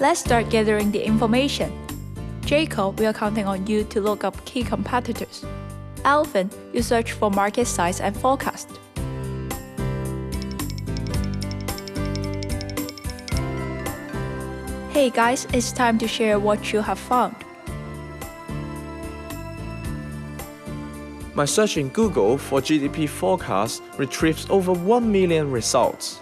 Let's start gathering the information. Jacob, we are counting on you to look up key competitors. Alvin, you search for market size and forecast. Hey guys, it's time to share what you have found. My search in Google for GDP forecast retrieves over 1 million results.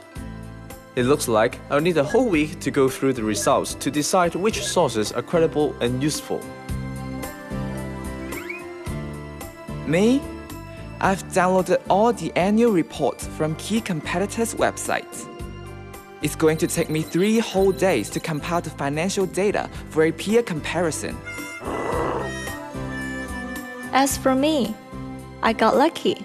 It looks like I'll need a whole week to go through the results to decide which sources are credible and useful. Me? I've downloaded all the annual reports from key competitors' websites. It's going to take me three whole days to compile the financial data for a peer comparison. As for me, I got lucky.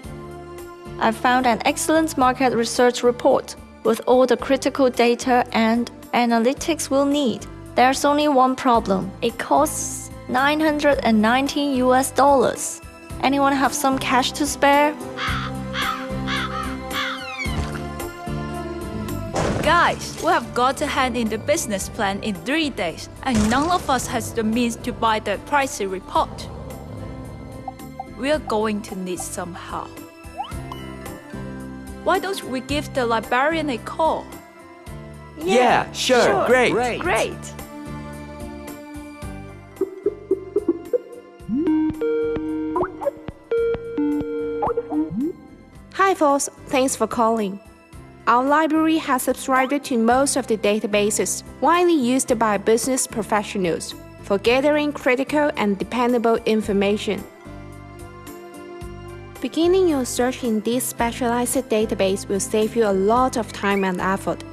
I found an excellent market research report with all the critical data and analytics we'll need. There's only one problem. It costs 919 US dollars. Anyone have some cash to spare? Guys, we have got to hand in the business plan in three days, and none of us has the means to buy the pricey report. We are going to need some help. Why don't we give the librarian a call? Yeah, sure, great. Great! Hi folks, thanks for calling. Our library has subscribed to most of the databases widely used by business professionals for gathering critical and dependable information. Beginning your search in this specialized database will save you a lot of time and effort,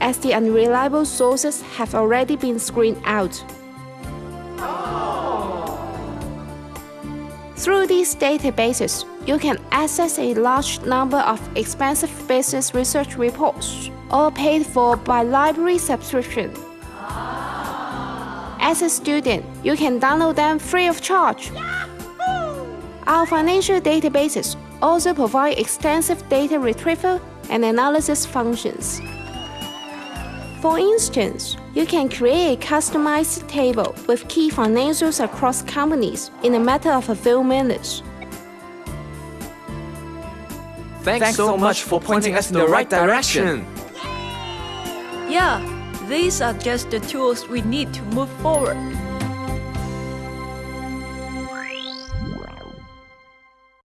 as the unreliable sources have already been screened out. Through these databases, you can access a large number of expensive business research reports, all paid for by library subscription. As a student, you can download them free of charge. Our financial databases also provide extensive data retrieval and analysis functions. For instance, you can create a customized table with key financials across companies in a matter of a few minutes. Thanks, so much for pointing us in the right direction. Yeah, these are just the tools we need to move forward.